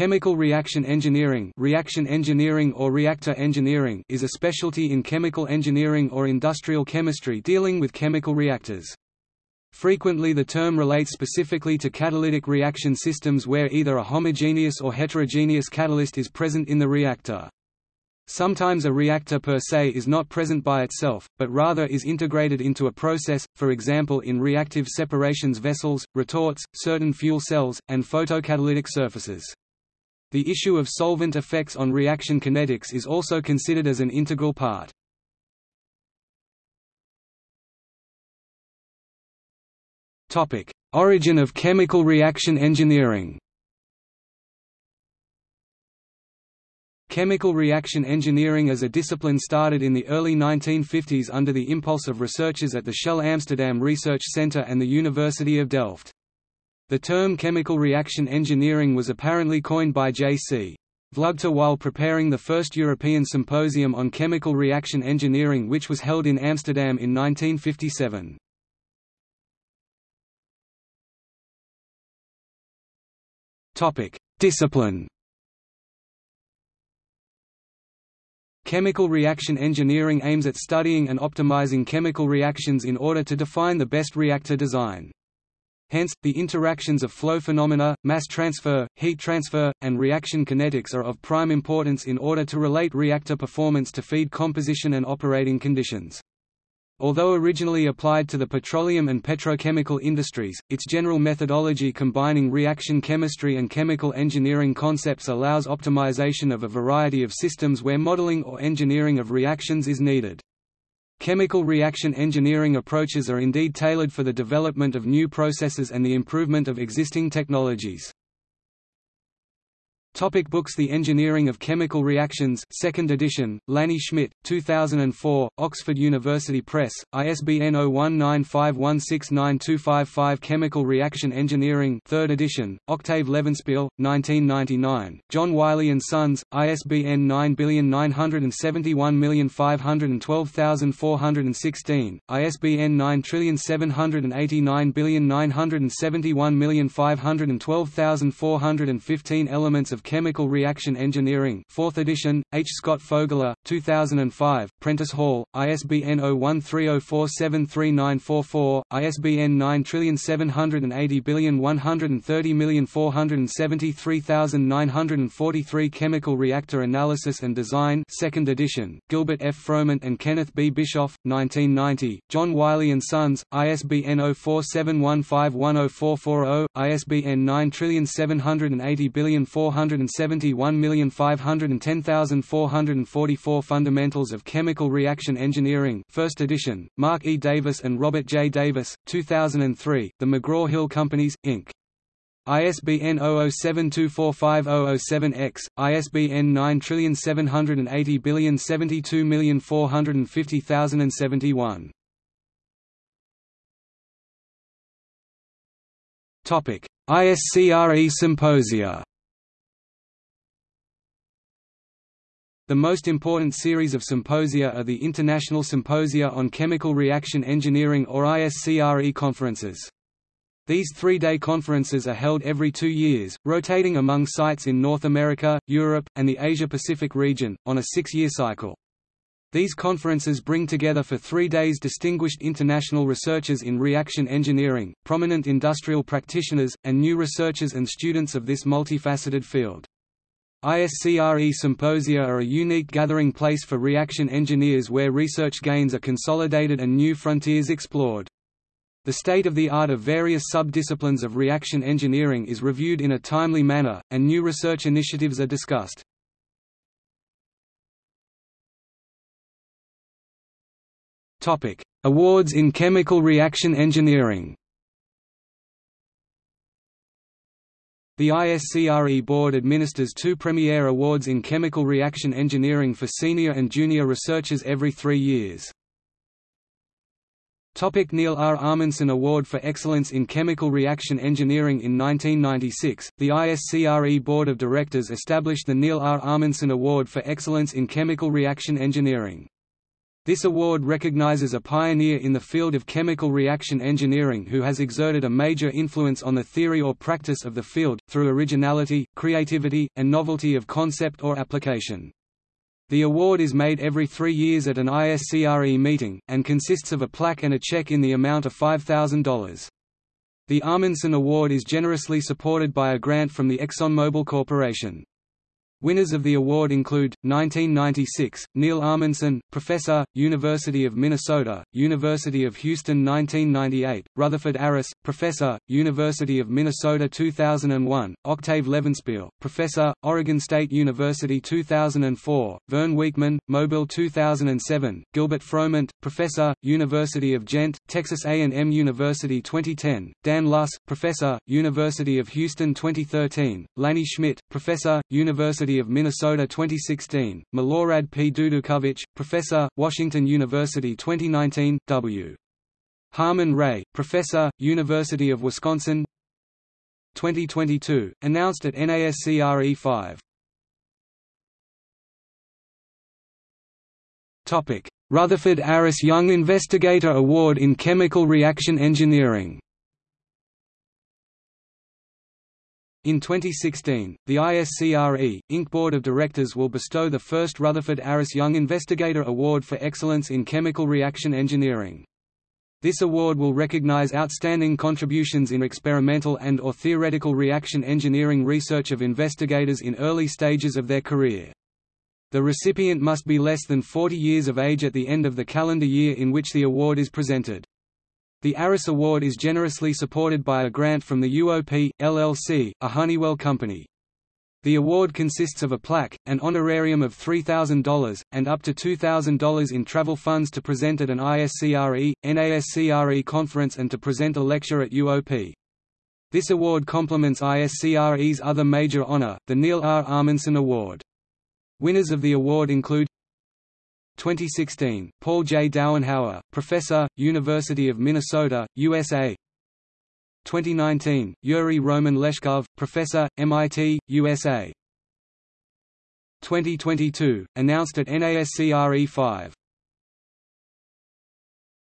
Chemical reaction engineering, reaction engineering or reactor engineering is a specialty in chemical engineering or industrial chemistry dealing with chemical reactors. Frequently the term relates specifically to catalytic reaction systems where either a homogeneous or heterogeneous catalyst is present in the reactor. Sometimes a reactor per se is not present by itself, but rather is integrated into a process, for example in reactive separations vessels, retorts, certain fuel cells, and photocatalytic surfaces. The issue of solvent effects on reaction kinetics is also considered as an integral part. Topic: Origin of chemical reaction engineering Chemical reaction engineering as a discipline started in the early 1950s under the impulse of researchers at the Shell Amsterdam Research Center and the University of Delft. The term chemical reaction engineering was apparently coined by J.C. Vlugter while preparing the first European Symposium on Chemical Reaction Engineering which was held in Amsterdam in 1957. Discipline Chemical reaction engineering aims at studying and optimizing chemical reactions in order to define the best reactor design. Hence, the interactions of flow phenomena, mass transfer, heat transfer, and reaction kinetics are of prime importance in order to relate reactor performance to feed composition and operating conditions. Although originally applied to the petroleum and petrochemical industries, its general methodology combining reaction chemistry and chemical engineering concepts allows optimization of a variety of systems where modeling or engineering of reactions is needed. Chemical reaction engineering approaches are indeed tailored for the development of new processes and the improvement of existing technologies. Topic books The Engineering of Chemical Reactions 2nd edition, Lanny Schmidt, 2004, Oxford University Press, ISBN 0195169255 Chemical Reaction Engineering 3rd edition, Octave Levenspiel, 1999, John Wiley & Sons, ISBN 97905120416, ISBN 9789971512415 Elements of of Chemical Reaction Engineering 4th edition, H. Scott Fogler, 2005, Prentice Hall, ISBN 0130473944, ISBN 9780130473943 Chemical Reactor Analysis and Design 2nd edition, Gilbert F. Froment and Kenneth B. Bischoff, 1990, John Wiley & Sons, ISBN 0471510440, ISBN 9780400 171510444 Fundamentals of Chemical Reaction Engineering 1st edition, Mark E. Davis and Robert J. Davis, 2003, The McGraw-Hill Companies, Inc. ISBN 0072450007-X, ISBN 9780720450071. Topic: ISCRE Symposia The most important series of symposia are the International Symposia on Chemical Reaction Engineering or ISCRE conferences. These three-day conferences are held every two years, rotating among sites in North America, Europe, and the Asia-Pacific region, on a six-year cycle. These conferences bring together for three days distinguished international researchers in reaction engineering, prominent industrial practitioners, and new researchers and students of this multifaceted field. ISCRE symposia are a unique gathering place for reaction engineers where research gains are consolidated and new frontiers explored. The state of the art of various sub-disciplines of reaction engineering is reviewed in a timely manner, and new research initiatives are discussed. Awards in chemical reaction engineering The ISCRE Board administers two Premier Awards in Chemical Reaction Engineering for senior and junior researchers every three years. Topic Neal R. Amundson Award for Excellence in Chemical Reaction Engineering In 1996, the ISCRE Board of Directors established the Neal R. Amundson Award for Excellence in Chemical Reaction Engineering. This award recognizes a pioneer in the field of chemical reaction engineering who has exerted a major influence on the theory or practice of the field, through originality, creativity, and novelty of concept or application. The award is made every three years at an ISCRE meeting, and consists of a plaque and a check in the amount of $5,000. The Amundson Award is generously supported by a grant from the ExxonMobil Corporation. Winners of the award include 1996 Neal Amundson, Professor, University of Minnesota, University of Houston 1998 Rutherford Aris, Professor, University of Minnesota 2001 Octave Levenspiel, Professor, Oregon State University 2004 Vern Weekman, Mobil 2007 Gilbert Froment, Professor, University of Ghent, Texas A&M University 2010 Dan Luss, Professor, University of Houston 2013 Lanny Schmidt, Professor, University University of Minnesota 2016, Milorad P. Dudukovic, Professor, Washington University 2019, W. Harmon Ray, Professor, University of Wisconsin 2022, announced at NASCRE 5. Rutherford Aris Young Investigator Award in Chemical Reaction Engineering In 2016, the ISCRE, Inc. Board of Directors will bestow the first Rutherford Aris Young Investigator Award for Excellence in Chemical Reaction Engineering. This award will recognize outstanding contributions in experimental and or theoretical reaction engineering research of investigators in early stages of their career. The recipient must be less than 40 years of age at the end of the calendar year in which the award is presented. The Aris Award is generously supported by a grant from the UOP, LLC, a Honeywell company. The award consists of a plaque, an honorarium of $3,000, and up to $2,000 in travel funds to present at an ISCRE, NASCRE conference and to present a lecture at UOP. This award complements ISCRE's other major honor, the Neal R. Amundson Award. Winners of the award include 2016, Paul J. Dauenhauer, Professor, University of Minnesota, USA 2019, Yuri Roman Leshkov, Professor, MIT, USA 2022, announced at NASCRE 5